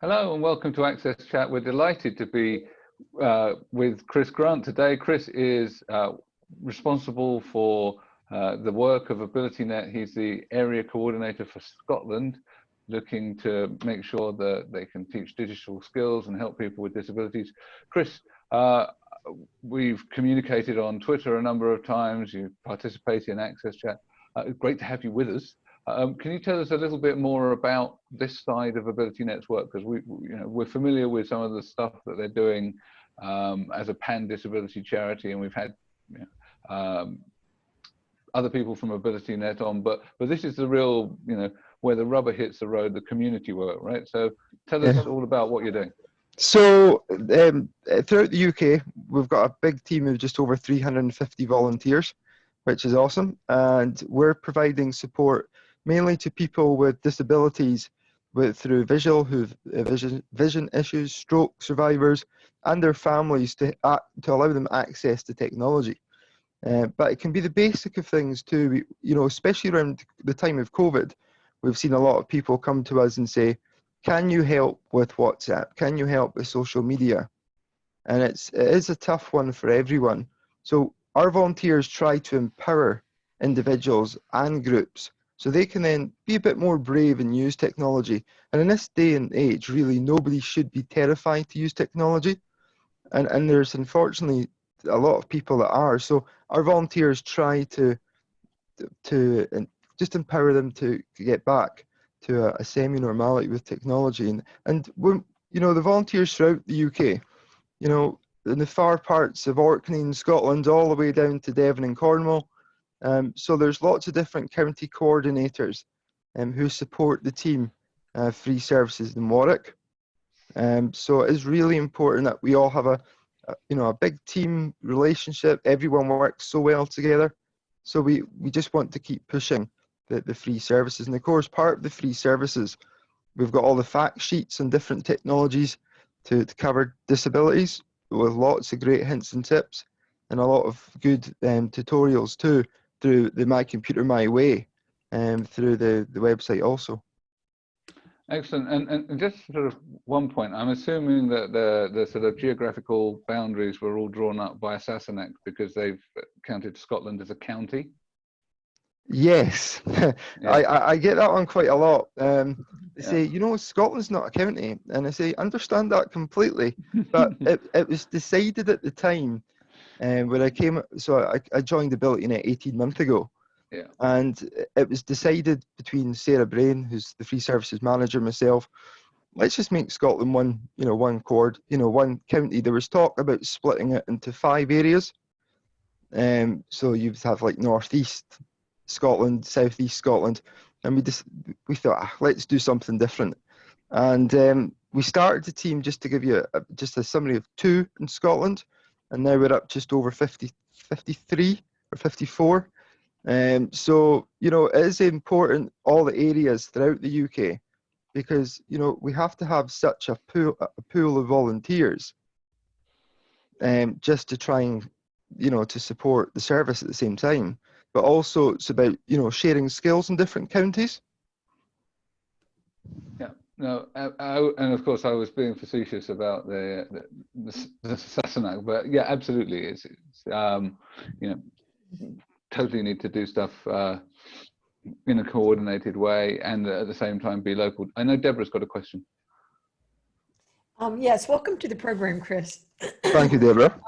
Hello and welcome to Access Chat. We're delighted to be uh, with Chris Grant today. Chris is uh, responsible for uh, the work of AbilityNet. He's the area coordinator for Scotland, looking to make sure that they can teach digital skills and help people with disabilities. Chris, uh, we've communicated on Twitter a number of times. You participate in Access Chat. Uh, great to have you with us. Um, can you tell us a little bit more about this side of Ability Network? Because we, you know, we're familiar with some of the stuff that they're doing um, as a pan disability charity, and we've had you know, um, other people from AbilityNet on, but but this is the real, you know, where the rubber hits the road, the community work, right? So tell us yeah. all about what you're doing. So um, throughout the UK, we've got a big team of just over 350 volunteers, which is awesome, and we're providing support mainly to people with disabilities with, through visual, who've uh, vision, vision issues, stroke survivors, and their families to, uh, to allow them access to technology. Uh, but it can be the basic of things too, we, you know, especially around the time of COVID, we've seen a lot of people come to us and say, can you help with WhatsApp? Can you help with social media? And it's, it is a tough one for everyone. So our volunteers try to empower individuals and groups so they can then be a bit more brave and use technology. And in this day and age, really, nobody should be terrified to use technology. And, and there's unfortunately a lot of people that are. So our volunteers try to, to, just empower them to, to get back to a, a semi-normality with technology. And, and when, you know, the volunteers throughout the UK, you know, in the far parts of Orkney and Scotland, all the way down to Devon and Cornwall, um, so there's lots of different county coordinators um, who support the team uh, free services in Warwick. Um, so it is really important that we all have a, a, you know a big team relationship. Everyone works so well together. So we we just want to keep pushing the, the free services. And of course, part of the free services, we've got all the fact sheets and different technologies to, to cover disabilities with lots of great hints and tips and a lot of good um, tutorials too through the My Computer My Way and um, through the, the website also. Excellent. And, and just sort of one point, I'm assuming that the, the sort of geographical boundaries were all drawn up by Sassenach because they've counted Scotland as a county. Yes, yeah. I, I get that one quite a lot. Um, they yeah. say, you know, Scotland's not a county. And I say, understand that completely. But it, it was decided at the time um, when I came, so I, I joined AbilityNet 18 months ago. Yeah. And it was decided between Sarah Brain, who's the free services manager, myself, let's just make Scotland one, you know, one chord, you know, one county. There was talk about splitting it into five areas. Um, so you'd have like northeast Scotland, southeast Scotland, and we just we thought ah, let's do something different. And um, we started the team just to give you a, just a summary of two in Scotland and now we're up just over 50, 53 or 54. Um, so, you know, it is important, all the areas throughout the UK, because, you know, we have to have such a pool, a pool of volunteers um, just to try and, you know, to support the service at the same time. But also it's about, you know, sharing skills in different counties. Yeah. No, I, I, and of course I was being facetious about the the, the, Sassenach, but yeah, absolutely, it's, it's um, you know totally need to do stuff uh, in a coordinated way and at the same time be local. I know Deborah's got a question. Um, yes, welcome to the program, Chris. Thank you, Deborah.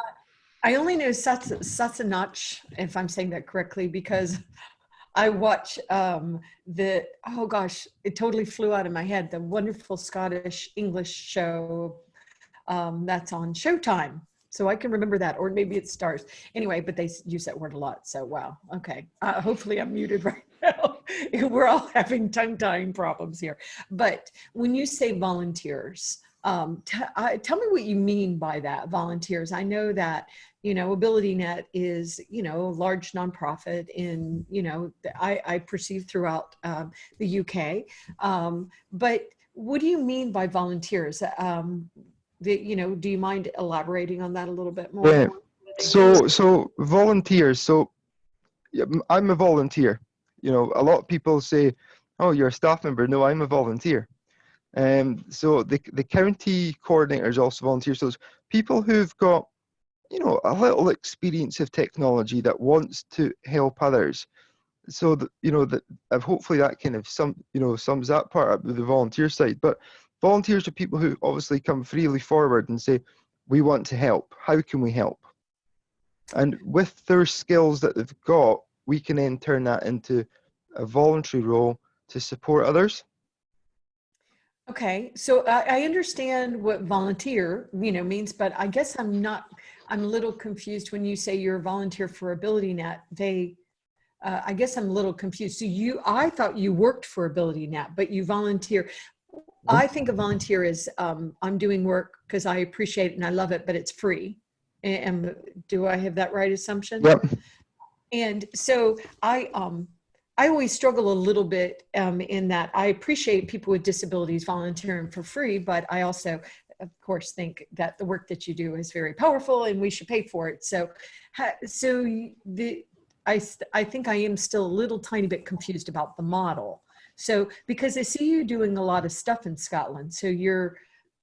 I only know Sassenach, if I'm saying that correctly, because I watch um, the, oh gosh, it totally flew out of my head, the wonderful Scottish English show um, that's on Showtime. So I can remember that, or maybe it Starz. Anyway, but they use that word a lot. So wow, okay. Uh, hopefully I'm muted right now. We're all having tongue tying problems here. But when you say volunteers, um, tell me what you mean by that, volunteers. I know that you know, AbilityNet is, you know, a large nonprofit in, you know, I, I perceive throughout um, the UK. Um, but what do you mean by volunteers? Um, the, you know, do you mind elaborating on that a little bit more? Yeah. So, so volunteers. So I'm a volunteer. You know, a lot of people say, oh, you're a staff member. No, I'm a volunteer. Um, so the, the county coordinators also volunteer. So those people who've got, you know, a little experience of technology that wants to help others. So that you know that hopefully that kind of some you know sums that part up with the volunteer side. But volunteers are people who obviously come freely forward and say, "We want to help. How can we help?" And with their skills that they've got, we can then turn that into a voluntary role to support others. Okay, so I, I understand what volunteer, you know, means, but I guess I'm not, I'm a little confused when you say you're a volunteer for AbilityNet. They, uh, I guess I'm a little confused. So you, I thought you worked for AbilityNet, but you volunteer. I think a volunteer is, um, I'm doing work because I appreciate it and I love it, but it's free. And do I have that right assumption? Yep. And so I, um, I always struggle a little bit um, in that I appreciate people with disabilities volunteering for free, but I also, of course, think that the work that you do is very powerful and we should pay for it. So, so the I I think I am still a little tiny bit confused about the model. So because I see you doing a lot of stuff in Scotland, so you're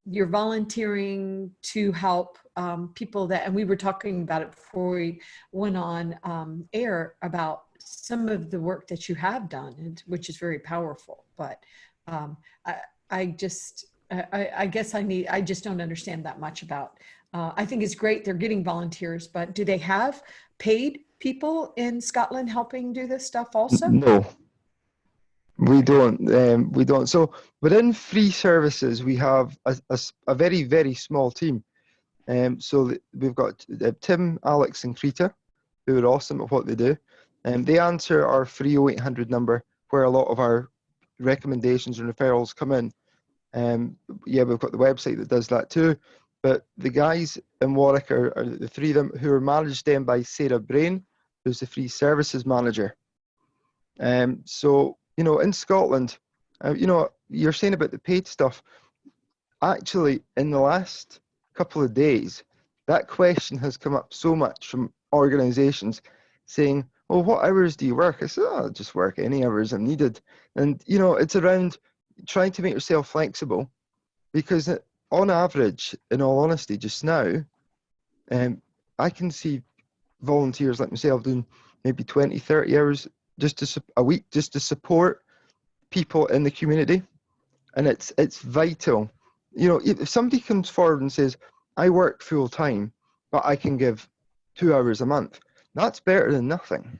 you're volunteering to help um, people that, and we were talking about it before we went on um, air about some of the work that you have done, which is very powerful. But um, I, I just, I, I, guess I need, I just don't understand that much about. Uh, I think it's great they're getting volunteers, but do they have paid people in Scotland helping do this stuff also? No, we don't. Um, we don't. So within free services, we have a, a, a very, very small team. Um, so we've got uh, Tim, Alex, and Krita, who are awesome at what they do. Um, they answer our free 0800 number where a lot of our recommendations and referrals come in. Um, yeah, we've got the website that does that too. But the guys in Warwick are, are the three of them who are managed then by Sarah Brain, who's the free services manager. Um, so, you know, in Scotland, uh, you know, you're saying about the paid stuff. Actually, in the last couple of days, that question has come up so much from organizations saying, well, what hours do you work? I said, oh, I'll just work any hours I'm needed. And, you know, it's around trying to make yourself flexible because on average, in all honesty, just now, um, I can see volunteers like myself doing maybe 20, 30 hours just to a week just to support people in the community. And it's, it's vital. You know, if somebody comes forward and says, I work full time, but I can give two hours a month, that's better than nothing.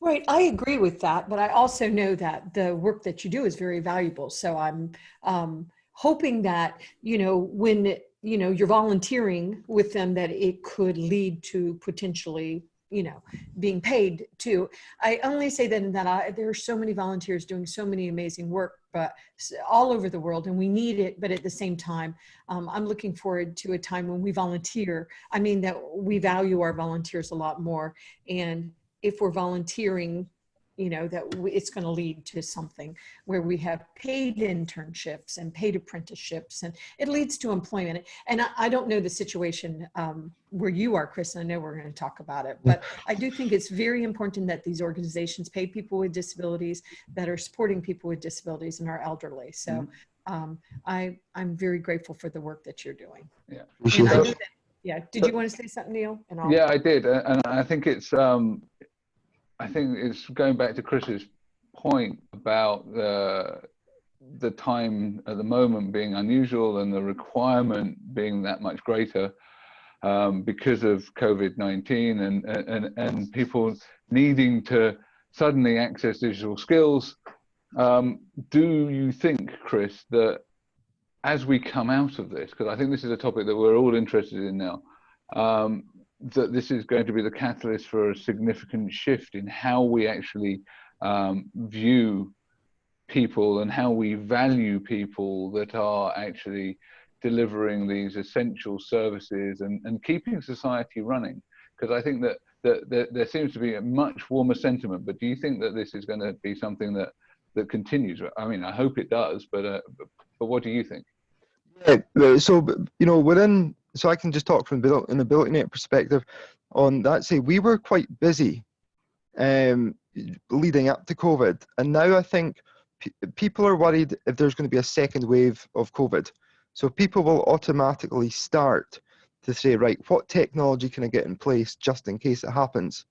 Right, I agree with that, but I also know that the work that you do is very valuable. So I'm um, hoping that, you know, when, you know, you're volunteering with them, that it could lead to potentially you know, being paid too. I only say that in that I, there are so many volunteers doing so many amazing work, but all over the world and we need it. But at the same time, um, I'm looking forward to a time when we volunteer. I mean that we value our volunteers a lot more. And if we're volunteering you know, that it's going to lead to something where we have paid internships and paid apprenticeships and it leads to employment. And I, I don't know the situation um, where you are, Chris, and I know we're going to talk about it, but I do think it's very important that these organizations pay people with disabilities that are supporting people with disabilities and our elderly. So mm -hmm. um, I, I'm very grateful for the work that you're doing. Yeah. yeah. Did you want to say something, Neil? yeah, I did. And I think it's, um, I think it's going back to Chris's point about the the time at the moment being unusual and the requirement being that much greater um, because of COVID-19 and, and, and people needing to suddenly access digital skills. Um, do you think, Chris, that as we come out of this, because I think this is a topic that we're all interested in now, um, that this is going to be the catalyst for a significant shift in how we actually um, view people and how we value people that are actually delivering these essential services and, and keeping society running. Because I think that, that, that, there seems to be a much warmer sentiment, but do you think that this is going to be something that, that continues? I mean, I hope it does, but, uh, but, what do you think? Yeah, so, you know, within so I can just talk from an AbilityNet perspective on that. Say we were quite busy um, leading up to COVID, and now I think pe- people are worried if there's going to be a second wave of COVID. So people will automatically start to say, right, what technology can I get in place just in case it happens?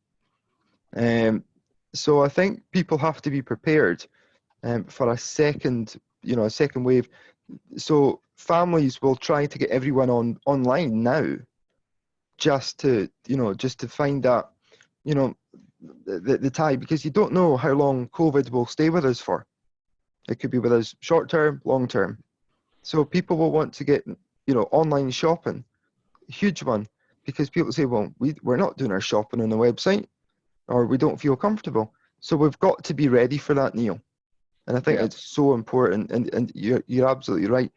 Um, so I think people have to be prepared um, for a second, you know, a second wave. So families will try to get everyone on online now, just to, you know, just to find that, you know, the, the tie because you don't know how long COVID will stay with us for. It could be with us short term, long term. So people will want to get, you know, online shopping, huge one, because people say, well, we, we're not doing our shopping on the website or we don't feel comfortable. So we've got to be ready for that, Neil. And I think Yeah. it's so important. And, and you're, you're absolutely right.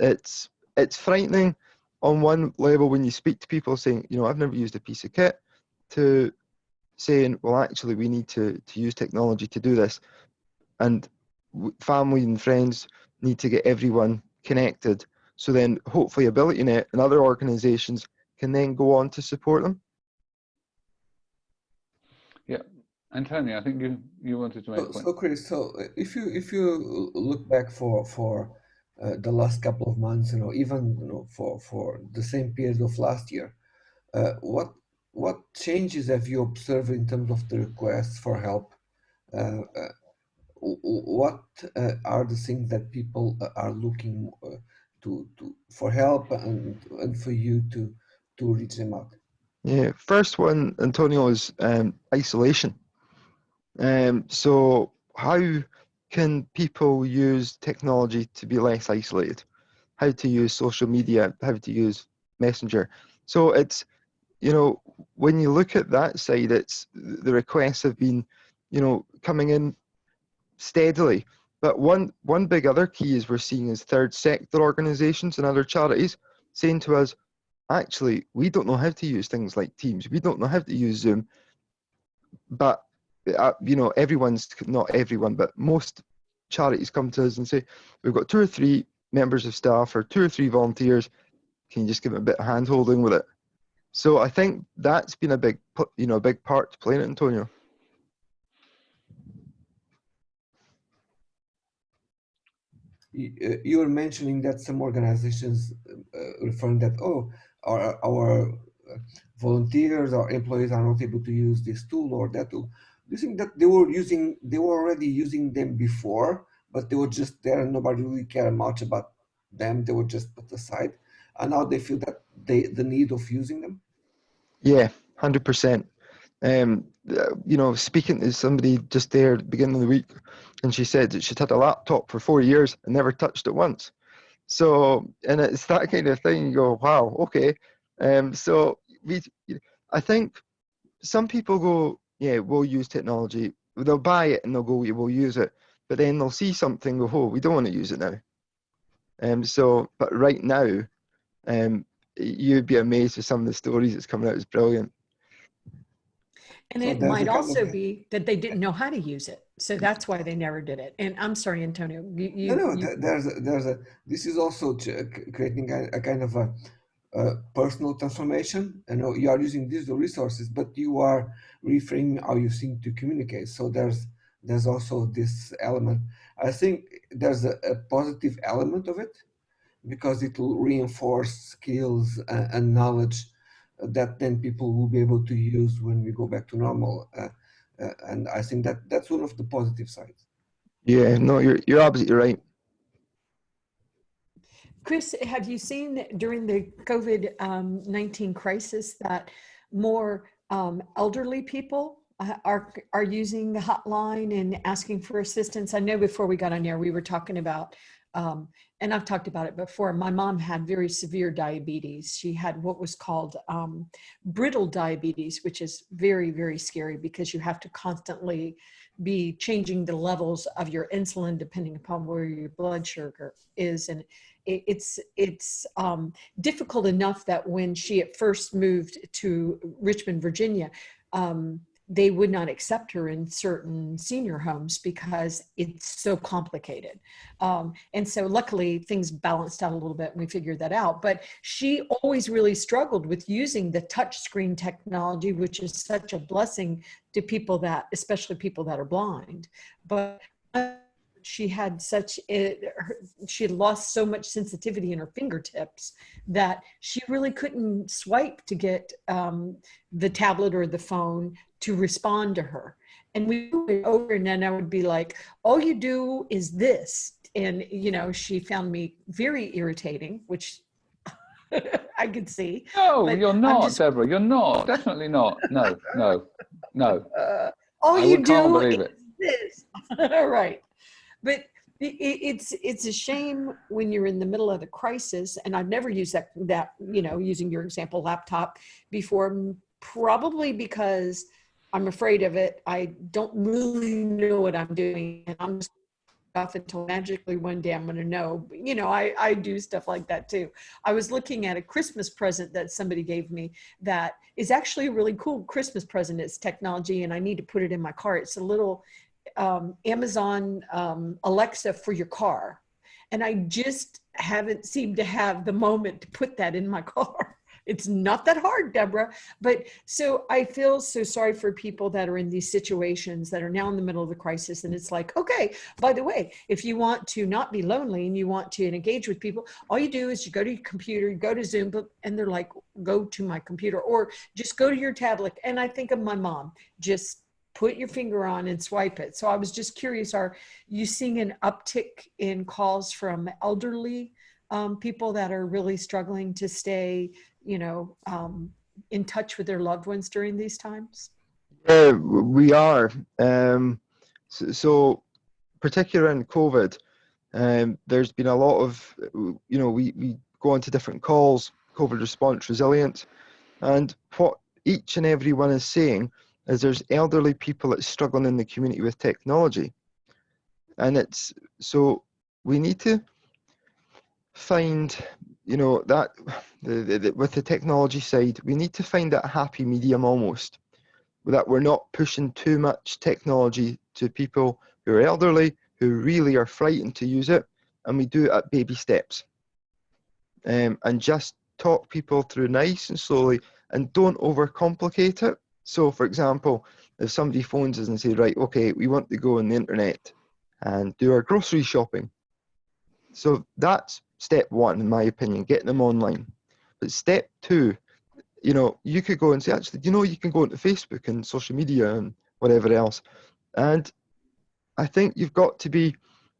It's, it's frightening on one level when you speak to people saying, you know, I've never used a piece of kit to saying, well, actually, we need to, to use technology to do this. And family and friends need to get everyone connected. So then hopefully AbilityNet and other organizations can then go on to support them. Antonio, I think you, you wanted to make a So, point. so Chris, so uh, if you if you look back for for uh, the last couple of months, you know, even you know for for the same period of last year, uh, what what changes have you observed in terms of the requests for help? Uh, uh, w- w- what uh, are the things that people uh, are looking uh, to to for help and and for you to to reach them out? Yeah, first one, Antonio, is um, isolation. Um, so how can people use technology to be less isolated? How to use social media, how to use Messenger. So it's, you know, when you look at that side, it's the requests have been, you know, coming in steadily. But one one big other key is we're seeing is third sector organizations and other charities saying to us, actually, we don't know how to use things like Teams. We don't know how to use Zoom. But uh, you know, everyone's not everyone, but most charities come to us and say, we've got two or three members of staff or two or three volunteers. Can you just give them a bit of hand holding with it? So I think that's been a big, you know, a big part to play in it, Antonio. you uh, were mentioning that some organizations uh, referring that oh our our uh, volunteers or employees are not able to use this tool or that tool do you think that they were using they were already using them before but they were just there and nobody really cared much about them they were just put aside and now they feel that they the need of using them Yeah, hundred percent. Um, uh, you know, speaking to somebody just there at the beginning of the week, and she said that she'd had a laptop for four years and never touched it once. So, and it's that kind of thing. You go, wow, okay. Um, so we, I think some people go, yeah, we'll use technology. They'll buy it and they'll go, yeah, we'll use it. But then they'll see something, go, oh, we don't want to use it now. Um, so, but right now, um, you'd be amazed with some of the stories that's coming out. It's brilliant. And it there's might also be that they didn't know how to use it. So that's why they never did it. And I'm sorry, Antonio, you, you, no, no. you- There's a, there's a. This is also creating a, a kind of a, a personal transformation. You know, you are using digital resources, but you are reframing how you think to communicate. So there's there's also this element. I think there's a, a positive element of it because it will reinforce skills and, and knowledge that then people will be able to use when we go back to normal. Uh, uh, and I think that that's one of the positive sides. Yeah, no, you're you're absolutely right. Chris, have you seen during the COVID um, 19 crisis that more um, elderly people uh, are, are using the hotline and asking for assistance? I know before we got on air, we were talking about, um, and I've talked about it before, my mom had very severe diabetes. She had what was called um, brittle diabetes, which is very, very scary because you have to constantly be changing the levels of your insulin depending upon where your blood sugar is. And it's it's um, difficult enough that when she at first moved to Richmond, Virginia, um, they would not accept her in certain senior homes because it's so complicated. Um, and so luckily things balanced out a little bit and we figured that out. But she always really struggled with using the touch screen technology, which is such a blessing to people that, especially people that are blind. But she had such it, her, she had lost so much sensitivity in her fingertips that she really couldn't swipe to get um, the tablet or the phone to respond to her and we went over and then i would be like all you do is this and you know she found me very irritating which i could see No, you're not, just- Deborah. You're not. Definitely not. No, no, no. uh, all I you do is it. this right but it's it's a shame when you're in the middle of the crisis and i've never used that that you know using your example laptop before probably because i'm afraid of it. I don't really know what i'm doing and i'm just off until magically one day i'm going to know. But, you know i i do stuff like that too. I was looking at a christmas present that somebody gave me that is actually a really cool christmas present. It's technology and i need to put it in my car. It's a little um, amazon um, alexa for your car. And i just haven't seemed to have the moment to put that in my car. It's not that hard deborah. But so i feel so sorry for people that are in these situations that are now in the middle of the crisis. And it's like okay by the way if you want to not be lonely and you want to engage with people all you do is you go to your computer you go to zoom but- and they're like go to my computer or just go to your tablet. And i think of my mom just put your finger on and swipe it so i was just curious are you seeing an uptick in calls from elderly um, people that are really struggling to stay you know um, in touch with their loved ones during these times Yeah, we are. Um, so, so, particularly in COVID, um, there's been a lot of, you know, we, we go on to different calls, COVID response resilient, and what each and every one is saying is there's elderly people that's struggling in the community with technology. And it's, so we need to find, you know, that the, the, the, with the technology side, we need to find that happy medium almost that we're not pushing too much technology to people who are elderly, who really are frightened to use it, and we do it at baby steps. Um, and just talk people through nice and slowly and don't overcomplicate it. So, for example, if somebody phones us and say, right, okay, we want to go on the internet and do our grocery shopping. So that's step one, in my opinion, getting them online. But step two you know, you could go and say, actually, you know, you can go into Facebook and social media and whatever else. And I think you've got to be,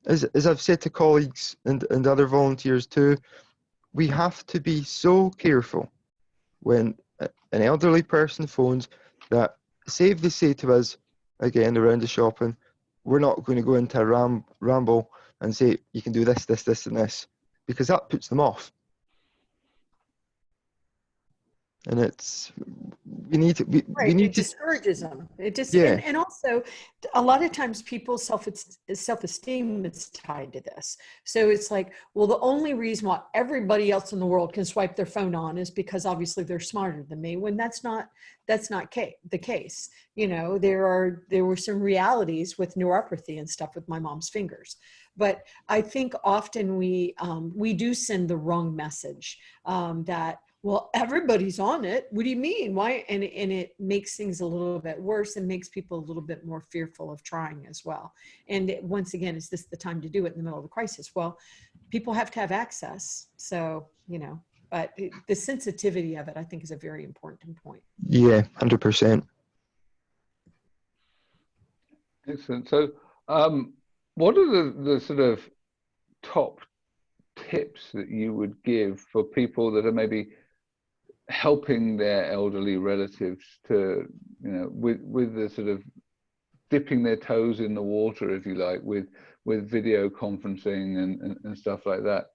as, as I've said to colleagues and, and other volunteers too, we have to be so careful when an elderly person phones that, say if they say to us, again, around the shopping, we're not going to go into a ram, ramble and say, you can do this, this, this, and this, because that puts them off. And it's we need to we, right we it need to discourages them it just Yeah. and, and also a lot of times people's self self-esteem is tied to this. So it's like well the only reason why everybody else in the world can swipe their phone on is because obviously they're smarter than me when that's not that's not ca- the case. You know there are there were some realities with neuropathy and stuff with my mom's fingers. But i think often we um, we do send the wrong message um, that well everybody's on it. What do you mean? Why? And, and it makes things a little bit worse and makes people a little bit more fearful of trying as well. And it- once again is this the time to do it in the middle of the crisis? Well people have to have access. So you know but it, the sensitivity of it i think is a very important point. Yeah 100% Excellent. So, um, what are the, the sort of top tips that you would give for people that are maybe helping their elderly relatives to, you know, with with the sort of dipping their toes in the water, if you like, with with video conferencing and, and, and stuff like that,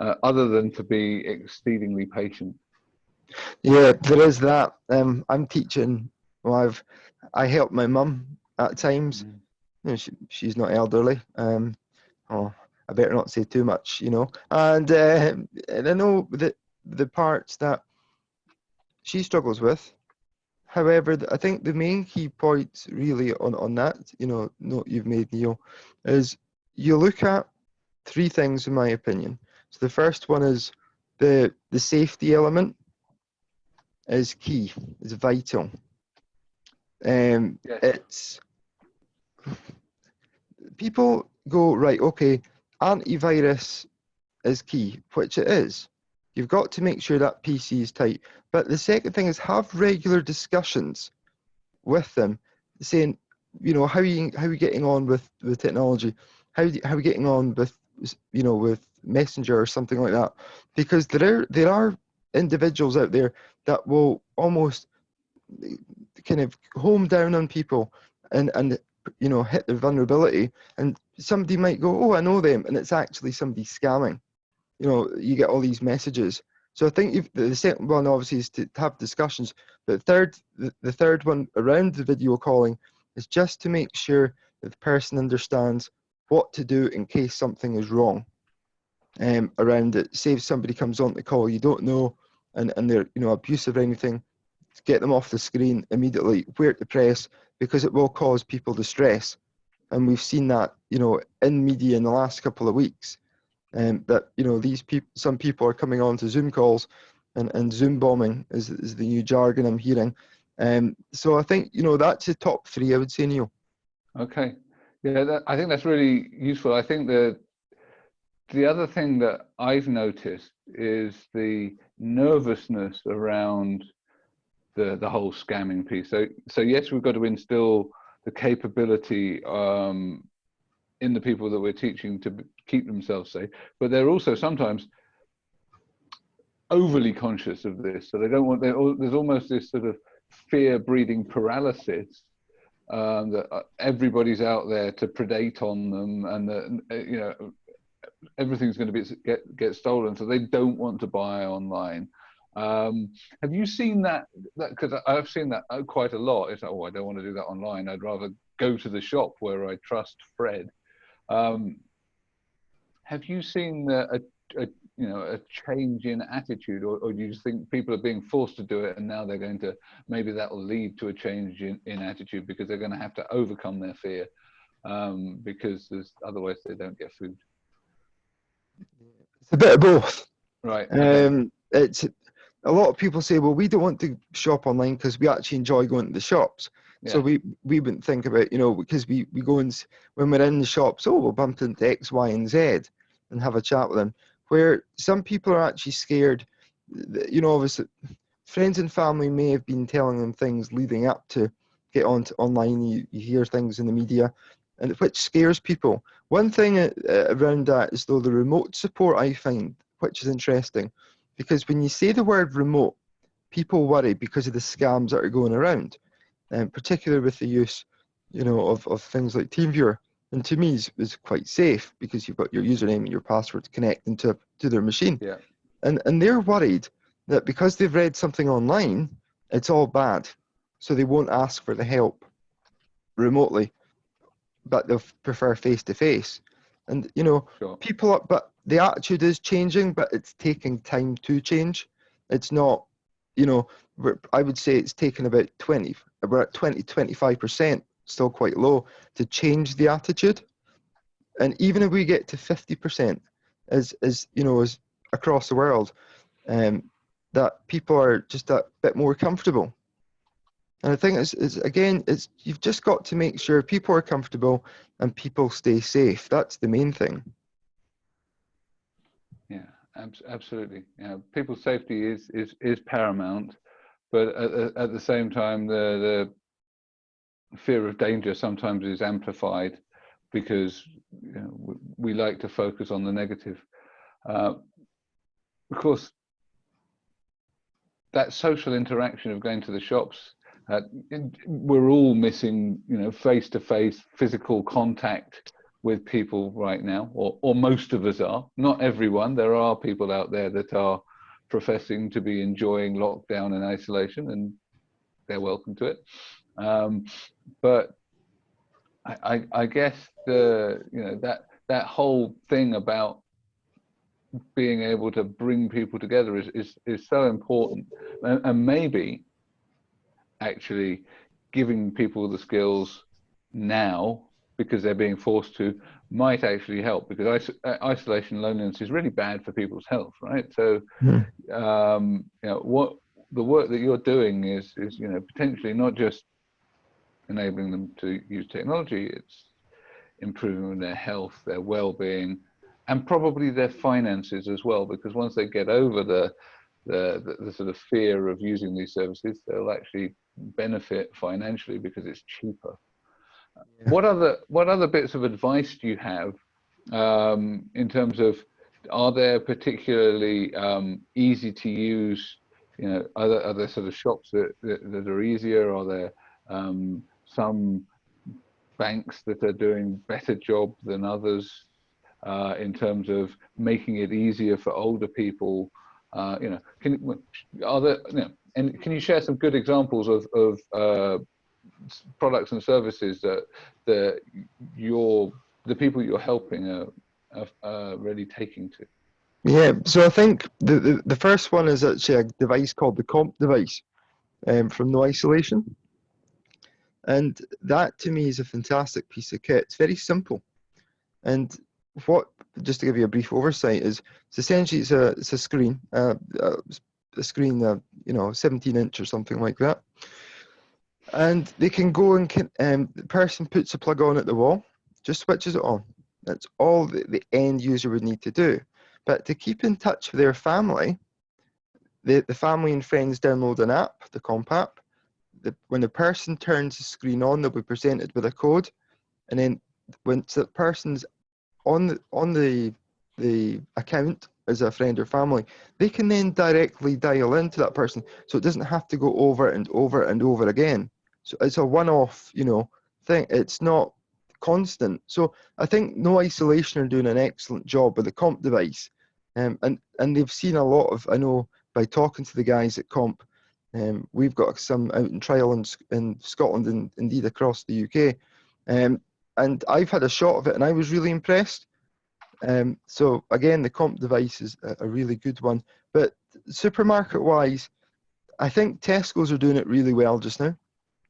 uh, other than to be exceedingly patient? yeah there is that um i'm teaching well i've i help my mum at times Mm. you know she, she's not elderly um oh i better not say too much you know and uh, and i know that the parts that she struggles with however i think the main key points really on on that you know note you've made neil is you look at three things in my opinion so the first one is the the safety element is key is vital um Yes. it's people go right. Okay, antivirus is key, which it is. You've got to make sure that PC is tight. But the second thing is have regular discussions with them, saying, you know, how are you how are you getting on with with technology? How how are you getting on with you know with Messenger or something like that? Because there are there are individuals out there that will almost eh, kind of home down on people and and you know hit their vulnerability and somebody might go oh i know them and it's actually somebody scamming you know you get all these messages. So i think the second one obviously is to have discussions. But the third the, the third one around the video calling is just to make sure that the person understands what to do in case something is wrong um, around it. Say if somebody comes on the call you don't know and, and they're you know abusive or anything get them off the screen immediately where to press because it will cause people distress. And we've seen that you know in media in the last couple of weeks um, that you know these people some people are coming on to zoom calls and, and zoom bombing is, is the new jargon i'm hearing. Um, so i think you know that's the top three i would say neil. Okay. Yeah that, i think that's really useful. I think that the other thing that i've noticed is the nervousness around the the whole scamming piece. So so yes, we've got to instill the capability um, in the people that we're teaching to keep themselves safe, but they're also sometimes overly conscious of this. So they don't want. There's almost this sort of fear breeding paralysis um, that uh, everybody's out there to predate on them, and that uh, you know everything's going to be get get stolen. So they don't want to buy online. Um, have you seen that? Because I've seen that uh, quite a lot. It's oh, I don't want to do that online. I'd rather go to the shop where I trust Fred. Um, have you seen a, a, you know a change in attitude, or, or do you think people are being forced to do it, and now they're going to maybe that will lead to a change in, in attitude because they're going to have to overcome their fear um, because there's otherwise they don't get food. It's a bit of both. Right. Um, it's a lot of people say, well, we don't want to shop online because we actually enjoy going to the shops. Yeah. So we we wouldn't think about you know because we we go and when we're in the shops, oh, we'll bump into X, Y, and Z and have a chat with them. Where some people are actually scared, you know, obviously friends and family may have been telling them things leading up to get on to online. You, you hear things in the media, and which scares people. One thing uh, around that is though the remote support I find, which is interesting because when you say the word remote, people worry because of the scams that are going around, um, particularly with the use, you know, of, of things like TeamViewer. And to me, is, is quite safe because you've got your username and your password connecting to to their machine. Yeah. And and they're worried that because they've read something online, it's all bad, so they won't ask for the help remotely, but they'll prefer face to face. And you know, sure. people, are, but the attitude is changing, but it's taking time to change. It's not, you know, I would say it's taken about 20, about 20, 25%, still quite low, to change the attitude. And even if we get to 50%, as, as you know, as across the world, um, that people are just a bit more comfortable. And I think it's, it's again, it's you've just got to make sure people are comfortable and people stay safe. That's the main thing. Yeah, absolutely. Yeah, people's safety is is is paramount, but at, at the same time, the the fear of danger sometimes is amplified because you know, we like to focus on the negative. Uh, of course, that social interaction of going to the shops, uh, we're all missing, you know, face-to-face -face physical contact with people right now, or, or most of us are. Not everyone. There are people out there that are professing to be enjoying lockdown and isolation, and they're welcome to it. Um, but I, I, I guess the you know that that whole thing about being able to bring people together is is, is so important, and, and maybe actually giving people the skills now because they're being forced to might actually help because uh, isolation loneliness is really bad for people's health right so mm. um, you know what the work that you're doing is is you know potentially not just enabling them to use technology it's improving their health, their well-being, and probably their finances as well. Because once they get over the the, the, the sort of fear of using these services, they'll actually benefit financially because it's cheaper. What other what other bits of advice do you have um, in terms of are there particularly um, easy to use you know are there sort of shops that that, that are easier? Are there um, some banks that are doing better job than others uh, in terms of making it easier for older people? Uh, you know can are there you know, and can you share some good examples of of uh, products and services that that you're the people you're helping are, are, are really taking to Yeah, so I think the, the, the first one is actually a device called the KOMP device um, from No Isolation. And that to me is a fantastic piece of kit. It's very simple. And what, just to give you a brief oversight, is it's essentially it's a, it's a screen, uh, uh, a screen, uh, you know, 17 inch or something like that. And they can go and can, um, the person puts a plug on at the wall, just switches it on. That's all the, end user would need to do. But to keep in touch with their family, the, the family and friends download an app, the KOMP app. The, when the person turns the screen on, they'll be presented with a code. And then once the person's on the, on the, the account as a friend or family, they can then directly dial into that person. So it doesn't have to go over and over and over again. So it's a one-off, you know, thing. It's not constant. So I think No Isolation are doing an excellent job with the KOMP device, um, and and they've seen a lot of. I know by talking to the guys at KOMP, um, we've got some out in trial in, in Scotland and indeed across the UK, um, and I've had a shot of it and I was really impressed. Um, so again, the KOMP device is a, a really good one. But supermarket wise, I think Tesco's are doing it really well just now.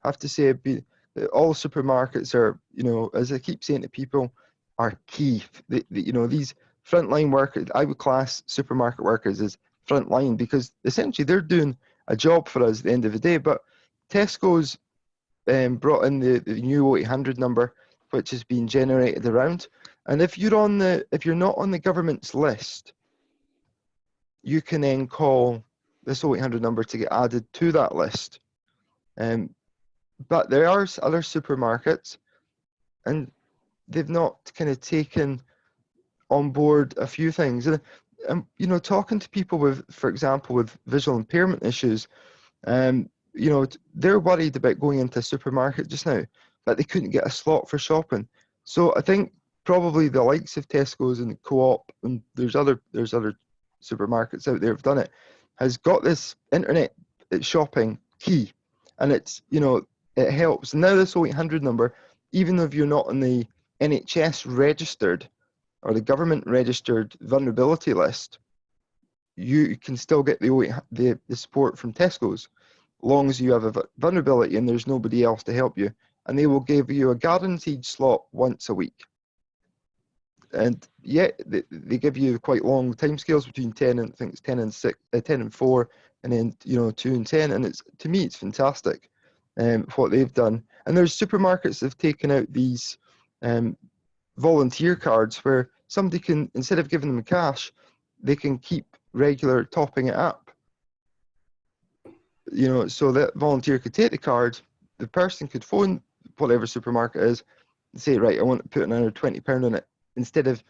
I have to say, be, all supermarkets are, you know, as I keep saying to people, are key. The, the, you know, these frontline workers, I would class supermarket workers as frontline because essentially they're doing a job for us at the end of the day. But Tesco's um, brought in the, the new 0800 number, which has been generated around. And if you're on the, if you're not on the government's list, you can then call this 0800 number to get added to that list. Um, but there are other supermarkets and they've not kind of taken on board a few things. And, and you know talking to people with for example with visual impairment issues um you know they're worried about going into a supermarket just now but they couldn't get a slot for shopping. So i think probably the likes of tesco's and co-op and there's other there's other supermarkets out there have done it has got this internet shopping key. And it's you know it helps. Now this 0800 number, even if you're not on the NHS registered or the government registered vulnerability list, you can still get the, the, the support from Tesco's, long as you have a vulnerability and there's nobody else to help you. And they will give you a guaranteed slot once a week. And yet they, they give you quite long timescales between 10 and I think it's 10 and 6, uh, 10 and 4, and then you know 2 and 10. And it's to me it's fantastic um, what they've done. And there's supermarkets that have taken out these um, volunteer cards where somebody can, instead of giving them cash, they can keep regular topping it up. You know, so that volunteer could take the card, the person could phone whatever supermarket is say, right, I want to put another £20 on it, instead of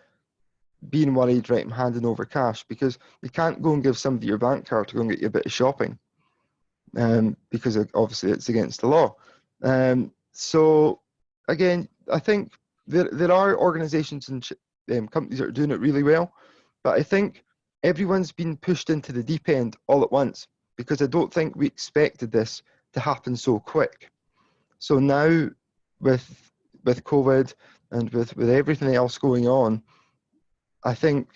being worried, right, I'm handing over cash because you can't go and give somebody your bank card to go and get you a bit of shopping um, because obviously it's against the law. Um, so again, I think there, there are organizations and um, companies that are doing it really well, but I think everyone's been pushed into the deep end all at once because I don't think we expected this to happen so quick. So now with with COVID and with, with everything else going on, I think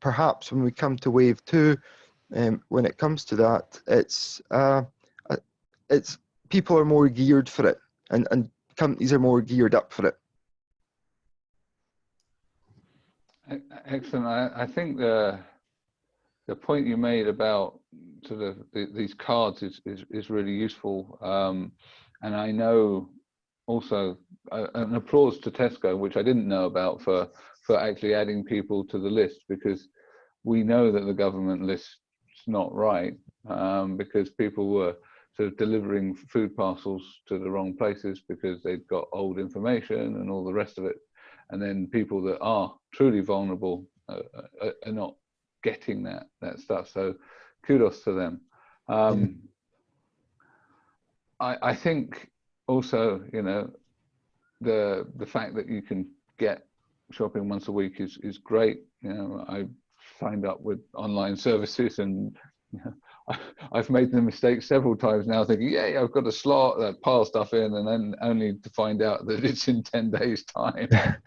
perhaps when we come to wave two, um, when it comes to that, it's uh, uh, it's people are more geared for it, and and companies are more geared up for it. Excellent. I, I think the the point you made about sort of the, these cards is, is, is really useful. Um, and I know also uh, an applause to Tesco, which I didn't know about for for actually adding people to the list because we know that the government list's not right um, because people were sort of delivering food parcels to the wrong places because they'd got old information and all the rest of it. And then people that are truly vulnerable uh, are, are not getting that that stuff. So kudos to them. Um, I, I think also, you know, the the fact that you can get shopping once a week is is great. You know, I signed up with online services and you know, I, I've made the mistake several times now thinking, yeah, I've got a slot that pile stuff in and then only to find out that it's in 10 days time.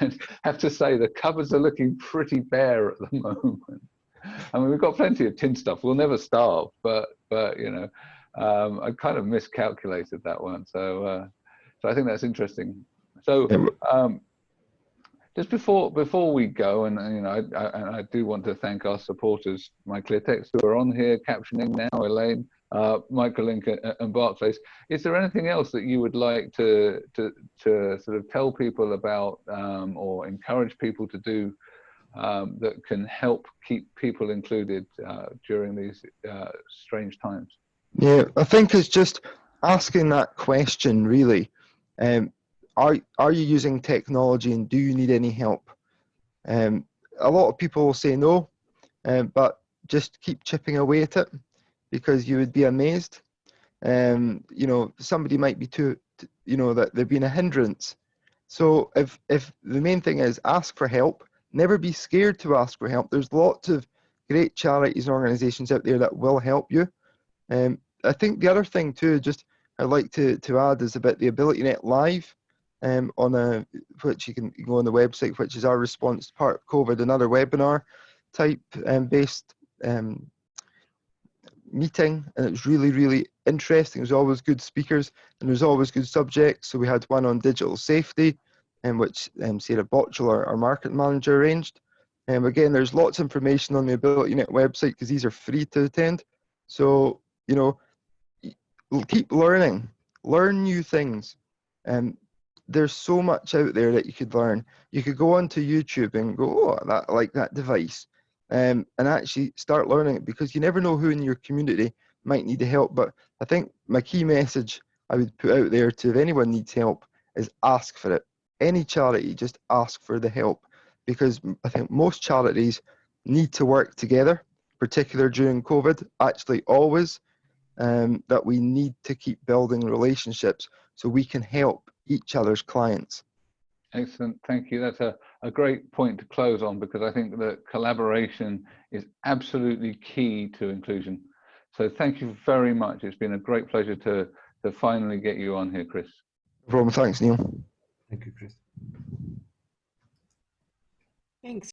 and have to say the cupboards are looking pretty bare at the moment. I mean, we've got plenty of tin stuff. We'll never starve, but, but you know, um, I kind of miscalculated that one. So, uh, so I think that's interesting. So, um, just before before we go, and, you know, I, I, I, do want to thank our supporters, MyClearText, who are on here captioning now, Elaine, uh, Microlink, and Barclays. Is there anything else that you would like to to to sort of tell people about, um, or encourage people to do um, that can help keep people included uh, during these uh, strange times? Yeah, I think it's just asking that question really. Um, are are you using technology and do you need any help? Um, a lot of people will say no, um, but just keep chipping away at it because you would be amazed. Um, you know, somebody might be too, you know, that they've been a hindrance. So if if the main thing is ask for help, never be scared to ask for help. There's lots of great charities and organisations out there that will help you. Um, I think the other thing too, just I'd like to to add is about the AbilityNet Live um, on a which you can, go on the website, which is our response to part COVID, another webinar type um, based um, meeting, and it was really really interesting. There's always good speakers and there's always good subjects. So we had one on digital safety, um, which um, Sarah Botchell, our, our market manager, arranged. And um, again, there's lots of information on the Ability AbilityNet website because these are free to attend. So you know, keep learning, learn new things. Um, there's so much out there that you could learn. You could go onto YouTube and go, oh, that like that device, um, and actually start learning it because you never know who in your community might need the help. But I think my key message I would put out there to if anyone needs help is ask for it. Any charity, just ask for the help because I think most charities need to work together, particularly during COVID. Actually, always um, that we need to keep building relationships so we can help each other's clients. Excellent, thank you. That's a, a great point to close on because I think that collaboration is absolutely key to inclusion. So thank you very much. It's been a great pleasure to, to finally get you on here, Chris. No problem. Thanks, Neil. Thank you, Chris. Thanks.